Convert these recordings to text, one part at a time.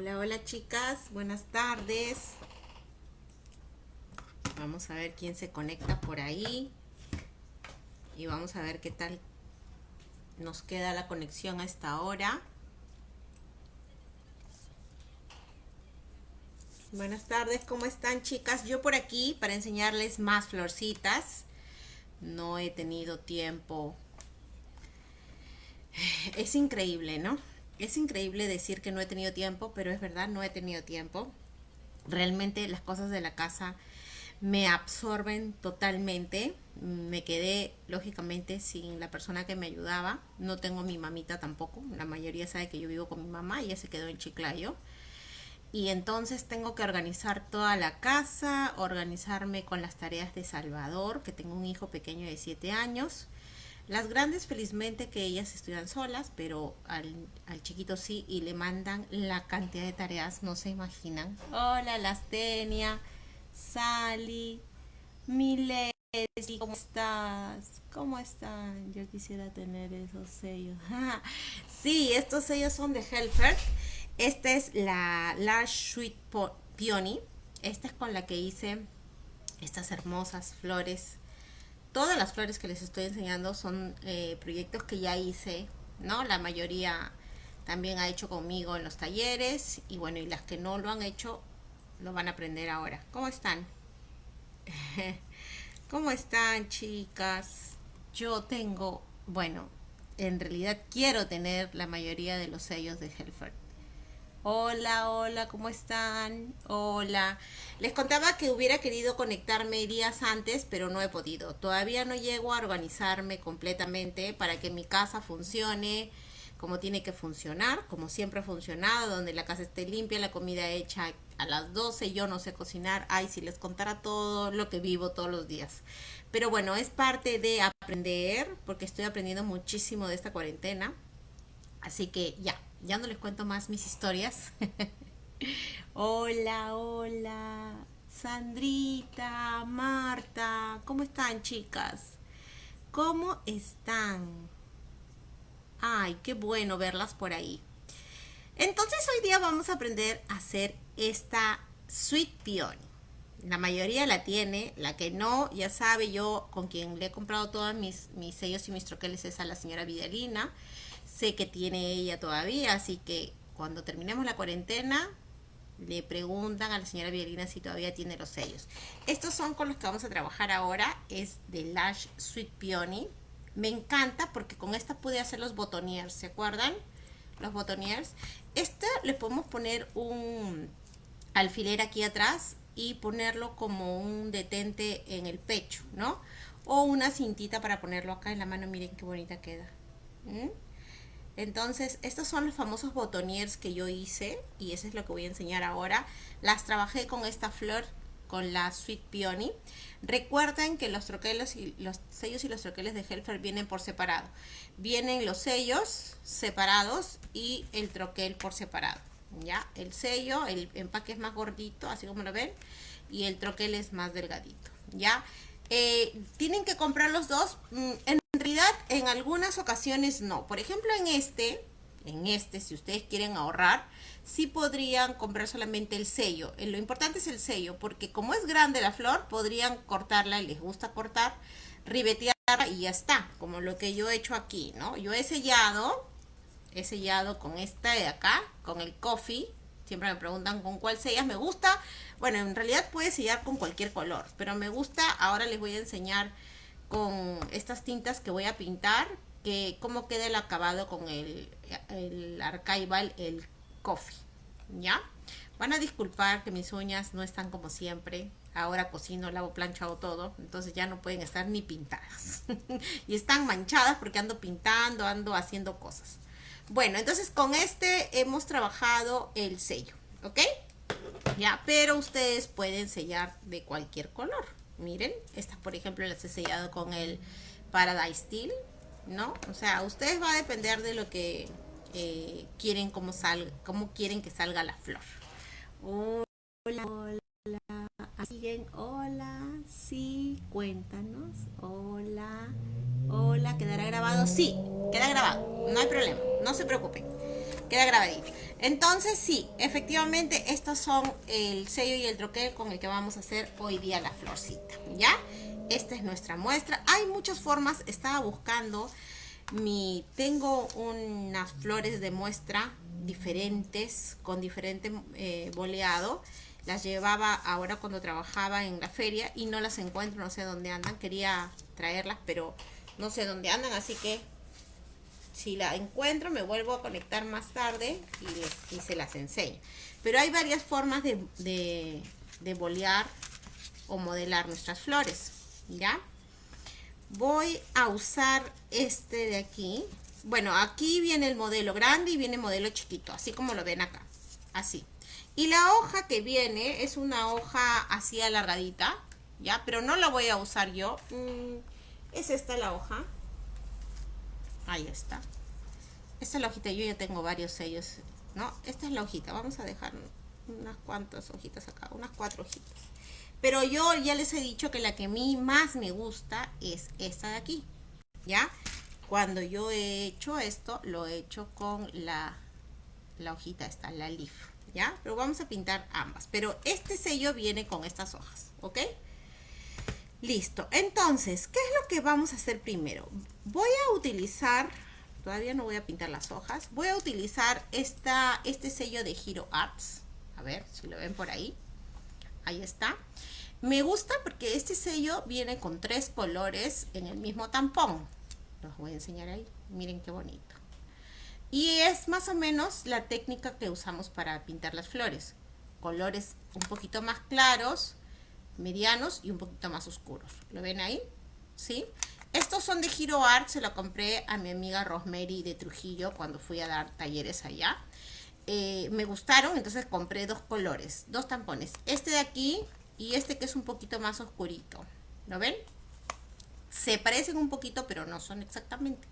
Hola, hola chicas, buenas tardes. Vamos a ver quién se conecta por ahí. Y vamos a ver qué tal nos queda la conexión a esta hora. Buenas tardes, ¿cómo están chicas? Yo por aquí para enseñarles más florcitas. No he tenido tiempo. Es increíble, ¿no? Es increíble decir que no he tenido tiempo, pero es verdad, no he tenido tiempo. Realmente las cosas de la casa me absorben totalmente. Me quedé, lógicamente, sin la persona que me ayudaba. No tengo mi mamita tampoco. La mayoría sabe que yo vivo con mi mamá. Ella se quedó en Chiclayo. Y entonces tengo que organizar toda la casa, organizarme con las tareas de Salvador, que tengo un hijo pequeño de 7 años. Las grandes felizmente que ellas estudian solas, pero al, chiquito sí y le mandan la cantidad de tareas, no se imaginan. Hola Lastenia, Sally, Milesi, ¿cómo estás? ¿Cómo están? Yo quisiera tener esos sellos. sí, estos sellos son de Helfer. Esta es la Large Sweet Peony. Esta es con la que hice estas hermosas flores todas las flores que les estoy enseñando son eh, proyectos que ya hice, ¿no? La mayoría también ha hecho conmigo en los talleres y bueno, y las que no lo han hecho lo van a aprender ahora. ¿Cómo están? ¿Cómo están chicas? Yo tengo, bueno, en realidad quiero tener la mayoría de los sellos de Helfer. Hola, hola, ¿cómo están? Hola. Les contaba que hubiera querido conectarme días antes, pero no he podido. Todavía no llego a organizarme completamente para que mi casa funcione como tiene que funcionar, como siempre ha funcionado, donde la casa esté limpia, la comida hecha a las 12, yo no sé cocinar. Ay, si les contara todo lo que vivo todos los días. Pero bueno, es parte de aprender, porque estoy aprendiendo muchísimo de esta cuarentena. Así que ya, ya no les cuento más mis historias. hola, hola, Sandrita, Marta, ¿cómo están chicas? ¿Cómo están? Ay, qué bueno verlas por ahí. Entonces hoy día vamos a aprender a hacer esta Sweet Peony. La mayoría la tiene, la que no, ya sabe, yo con quien le he comprado todos mis, mis sellos y mis troqueles es a la señora Vidalina sé que tiene ella todavía, así que cuando terminemos la cuarentena le preguntan a la señora Violina si todavía tiene los sellos. Estos son con los que vamos a trabajar ahora, es de Lash Sweet Peony. Me encanta porque con esta pude hacer los botoniers, ¿se acuerdan? Los botoniers. Este le podemos poner un alfiler aquí atrás y ponerlo como un detente en el pecho, ¿no? O una cintita para ponerlo acá en la mano, miren qué bonita queda. ¿Mm? Entonces, estos son los famosos botoniers que yo hice y eso es lo que voy a enseñar ahora. Las trabajé con esta flor, con la Sweet Peony. Recuerden que los troqueles y los sellos y los troqueles de Helfer vienen por separado. Vienen los sellos separados y el troquel por separado. ¿Ya? El sello, el empaque es más gordito, así como lo ven, y el troquel es más delgadito. ¿Ya? Eh, tienen que comprar los dos. Mm, en en algunas ocasiones no. Por ejemplo, en este, en este, si ustedes quieren ahorrar, sí podrían comprar solamente el sello. Eh, lo importante es el sello, porque como es grande la flor, podrían cortarla y les gusta cortar, ribetearla y ya está, como lo que yo he hecho aquí, ¿no? Yo he sellado, he sellado con esta de acá, con el coffee, siempre me preguntan con cuál sellas, me gusta, bueno, en realidad puede sellar con cualquier color, pero me gusta, ahora les voy a enseñar con estas tintas que voy a pintar, que cómo queda el acabado con el, el el coffee, ¿ya? Van a disculpar que mis uñas no están como siempre, ahora cocino, lavo, planchado todo, entonces ya no pueden estar ni pintadas. y están manchadas porque ando pintando, ando haciendo cosas. Bueno, entonces con este hemos trabajado el sello, ¿ok? Ya, pero ustedes pueden sellar de cualquier color. Miren, estas por ejemplo las he sellado con el Paradise Steel, ¿no? O sea, ustedes va a depender de lo que eh, quieren como salga, cómo quieren que salga la flor. Hola, hola, siguen, hola, sí, cuéntanos, hola. Hola, ¿quedará grabado? Sí, queda grabado, no hay problema, no se preocupen, queda grabadito. Entonces sí, efectivamente estos son el sello y el troquel con el que vamos a hacer hoy día la florcita, ¿ya? Esta es nuestra muestra. Hay muchas formas, estaba buscando mi... Tengo unas flores de muestra diferentes, con diferente eh, boleado. Las llevaba ahora cuando trabajaba en la feria y no las encuentro, no sé dónde andan. Quería traerlas, pero no sé dónde andan, así que si la encuentro me vuelvo a conectar más tarde y, se las enseño. Pero hay varias formas de, de, bolear o modelar nuestras flores, ¿ya? Voy a usar este de aquí. Bueno, aquí viene el modelo grande y viene el modelo chiquito, así como lo ven acá, así. Y la hoja que viene es una hoja así alargadita, ¿ya? Pero no la voy a usar yo. Mm, es esta la hoja. Ahí está. Esta es la hojita, yo ya tengo varios sellos, ¿no? Esta es la hojita, vamos a dejar unas cuantas hojitas acá, unas cuatro hojitas. Pero yo ya les he dicho que la que a mí más me gusta es esta de aquí, ¿ya? Cuando yo he hecho esto, lo he hecho con la, la hojita esta, la leaf, ¿ya? Pero vamos a pintar ambas. Pero este sello viene con estas hojas, ¿ok? Listo, entonces, ¿qué es lo que vamos a hacer primero? Voy a utilizar, todavía no voy a pintar las hojas, voy a utilizar este sello de Hero Arts. A ver si lo ven por ahí. Ahí está. Me gusta porque este sello viene con tres colores en el mismo tampón. Los voy a enseñar ahí. Miren qué bonito. Y es más o menos la técnica que usamos para pintar las flores. Colores un poquito más claros, medianos y un poquito más oscuros. ¿Lo ven ahí? Estos son de Giro Art, se lo compré a mi amiga Rosemary de Trujillo cuando fui a dar talleres allá. Eh, me gustaron, entonces compré dos colores, dos tampones. Este de aquí y este que es un poquito más oscurito. ¿Lo ven? Se parecen un poquito, pero no son exactamente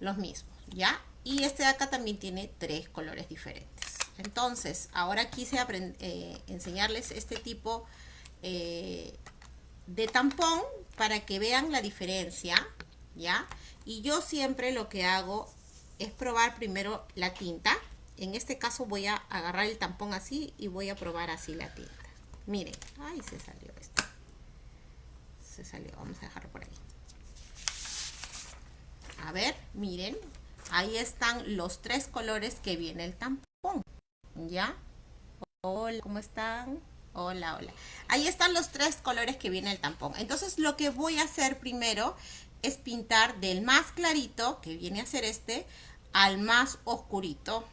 los mismos, ¿ya? Y este de acá también tiene tres colores diferentes. Entonces, ahora quise eh, enseñarles este tipo eh, de tampón para que vean la diferencia, ¿ya? Y yo siempre lo que hago es probar primero la tinta. En este caso voy a agarrar el tampón así y voy a probar así la tinta. Miren, ay, se salió esto. Se salió, vamos a dejarlo por ahí. A ver, miren, ahí están los tres colores que viene el tampón, ¿ya? Hola, ¿cómo están? Hola, hola. Ahí están los tres colores que viene el tampón. Entonces lo que voy a hacer primero es pintar del más clarito, que viene a ser este, al más oscurito,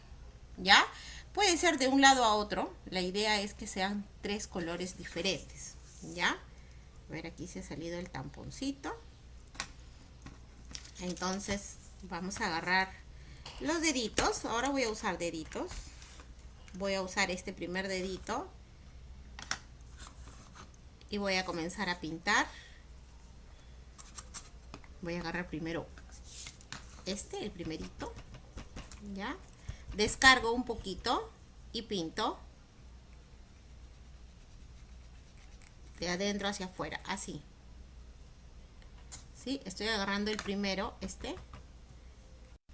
¿ya? Puede ser de un lado a otro. La idea es que sean tres colores diferentes, ¿ya? A ver, aquí se ha salido el tamponcito. Entonces vamos a agarrar los deditos. Ahora voy a usar deditos. Voy a usar este primer dedito y voy a comenzar a pintar. Voy a agarrar primero este, el primerito ya. Descargo un poquito y pinto de adentro hacia afuera así. ¿Sí? estoy agarrando el primero este.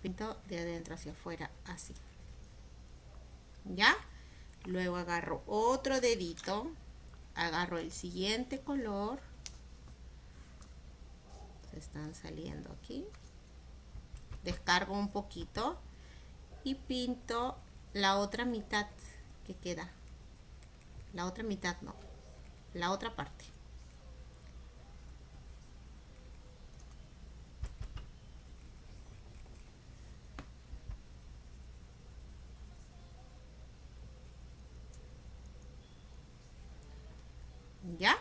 Pinto de adentro hacia afuera así. Ya. Luego agarro otro dedito agarro el siguiente color. Se están saliendo aquí. Descargo un poquito y pinto la otra mitad que queda. La otra mitad no la otra parte ¿ya?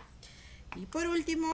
Y por último,